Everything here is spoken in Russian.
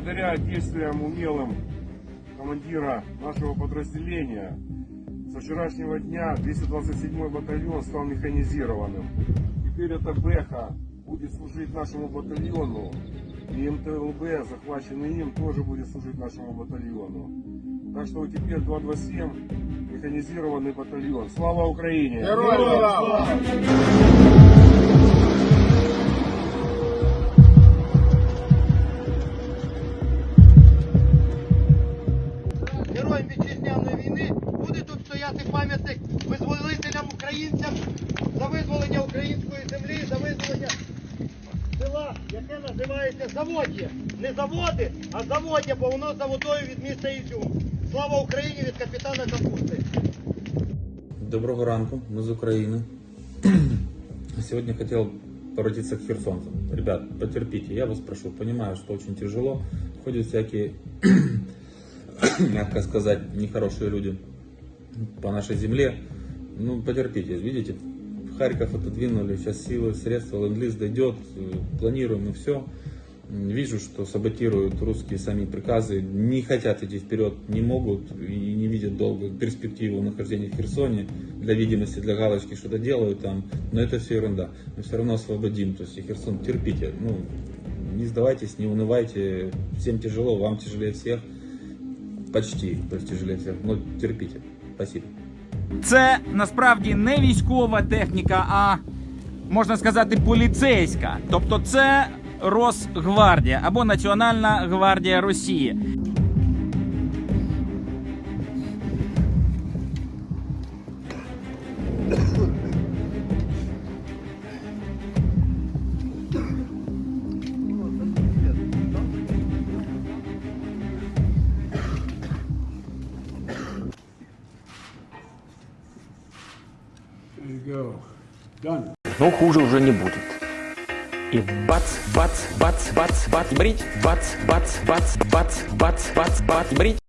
под действием умелым командира нашего подразделения со вчерашнего дня 227 батальон стал механизированным. Теперь эта Бэха будет служить нашему батальону. И МТЛБ, захваченный им, тоже будет служить нашему батальону. Так что теперь 227 механизированный батальон. Слава Украине! Героям яке називається Заводє. Не заводи, а заводя, бо воно за водою від міста Ізюм. Слава Україні від капітана Капусти. Доброго ранку, мы из Украины. Сегодня хотел обратиться к херсонцам. Ребят, потерпите, я вас прошу, понимаю, что очень тяжело. Ходят всякие, мягко сказать, нехорошие люди по нашей земле. Ну, потерпите, видите, Харьков отодвинули, сейчас силы, средства, ленд дойдет, э, планируем и все. Вижу, что саботируют русские сами приказы, не хотят идти вперед, не могут и не видят долго перспективу нахождения в Херсоне. Для видимости, для галочки что-то делают там, но это все ерунда. Мы все равно освободим, то есть и Херсон, терпите, ну, не сдавайтесь, не унывайте, всем тяжело, вам тяжелее всех, почти, то есть тяжелее всех, но терпите. Спасибо. Це насправді не військова техніка, а можна сказати, поліцейська. Тобто це Росгвардія або Національна гвардія Росії. Но хуже уже не будет. И бац, бац, бац, бац, бац, брить, бац, бац, бац, бац, бац, бац, бац, брить.